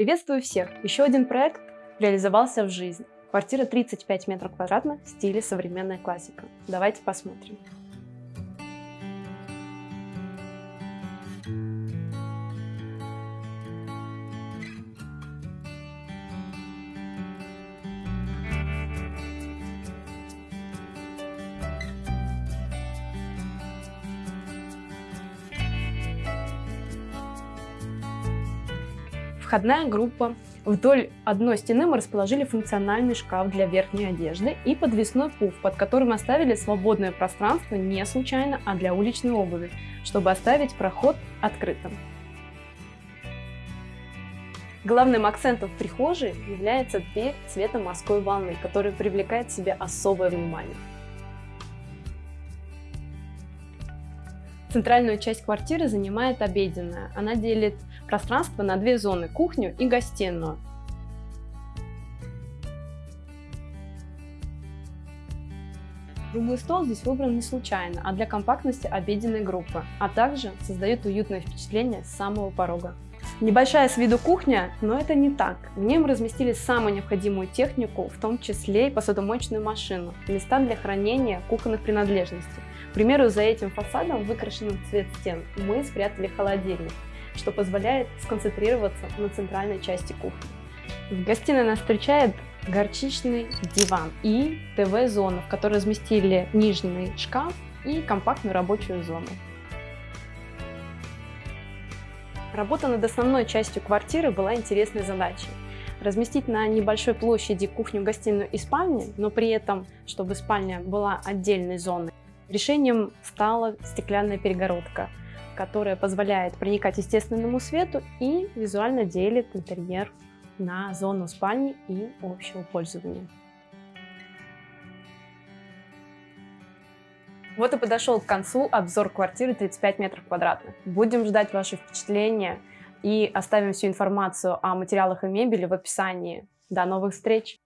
Приветствую всех! Еще один проект реализовался в жизнь. Квартира 35 метров квадратных в стиле современная классика. Давайте посмотрим. Входная группа. Вдоль одной стены мы расположили функциональный шкаф для верхней одежды и подвесной пуф, под которым оставили свободное пространство не случайно, а для уличной обуви, чтобы оставить проход открытым. Главным акцентом в прихожей является дверь цвета морской волны, которая привлекает к себе особое внимание. Центральную часть квартиры занимает обеденная. Она делит пространство на две зоны – кухню и гостиную. Круглый стол здесь выбран не случайно, а для компактности обеденной группы, а также создает уютное впечатление с самого порога. Небольшая с виду кухня, но это не так. В ней мы разместили самую необходимую технику, в том числе и посудомоечную машину, места для хранения кухонных принадлежностей. К примеру, за этим фасадом, выкрашенным в цвет стен, мы спрятали холодильник, что позволяет сконцентрироваться на центральной части кухни. В гостиной нас встречает горчичный диван и ТВ-зона, в которой разместили нижний шкаф и компактную рабочую зону. Работа над основной частью квартиры была интересной задачей. Разместить на небольшой площади кухню, гостиную и спальню, но при этом, чтобы спальня была отдельной зоной. Решением стала стеклянная перегородка, которая позволяет проникать естественному свету и визуально делит интерьер на зону спальни и общего пользования. Вот и подошел к концу обзор квартиры 35 метров квадратных. Будем ждать ваши впечатления и оставим всю информацию о материалах и мебели в описании. До новых встреч!